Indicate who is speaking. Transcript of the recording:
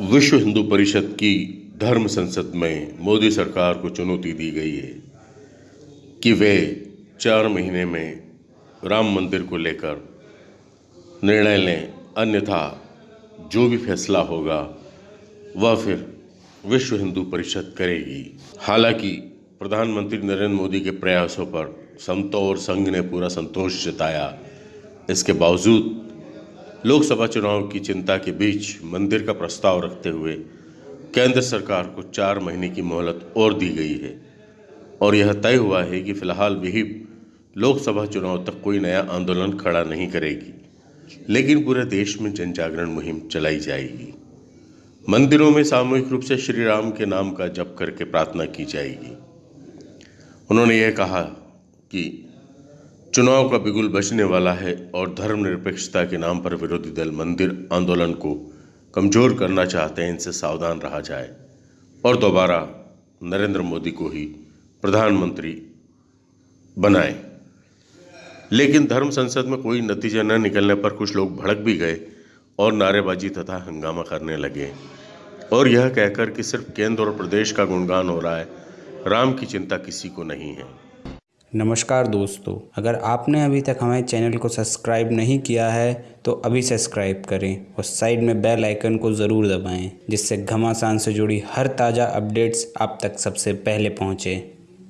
Speaker 1: विश्व हिंदू परिषद की धर्म संसद में मोदी सरकार को चुनौती दी गई है कि वे चार महीने में राम मंदिर को लेकर निर्णय लें, अन्यथा जो भी फैसला होगा, वह फिर विश्व हिंदू परिषद करेगी। हालाँकि प्रधानमंत्री नरेंद्र मोदी के प्रयासों पर समतो और संघ ने पूरा संतोष जताया। इसके बावजूद लोकसभा चुनाव की चिंता के बीच मंदिर का प्रस्ताव रखते हुए केंद्र सरकार को चार महीने की मोहलत और दी गई है। और यह तय हुआ है कि फ़िलहाल विहिप लोकसभा चुनाव तक कोई नया आंदोलन खड़ा नहीं करेगी, लेकिन पूरे देश में जन जागरण मुहिम चलाई जाएगी। मंदिरों में सामूहिक रूप से श्री राम के नाम का जप करके प्रार्थना की जाएगी। उन्होंने यह कहा कि चुनाव का बिगुल बचने वाला है और धर्मनिरपेक्षता के नाम पर विरोधी दल मंदिर आंदोलन को कमज़ोर करना चाहते हैं, इनसे सावधान रहा जाए। और दोबारा नरेंद्र मोदी को ही प्रधानमंत्री बनाए। लेकिन धर्म संसद में कोई नतीजा न निकलने पर कुछ लोग भड़क भी गए और नारेबाजी तथा हंगामा करने लगे। और यह कहकर कि सिर्फ़ केंद्र और प्रदेश का गुणगान हो रहा है, राम की चिंता किसी को नहीं है।
Speaker 2: नमस्कार दोस्तों, अगर आपने अभी तक हमारे चैनल को सब्सक्राइब नहीं किया है तो अभी सब्सक्राइब करें और साइड में बेल आइकन को ज़रूर दबाएँ, जिससे घमासान से जुड़ी हर ताज़ा अपडेट्स आप तक सबसे पहले पहुँचें।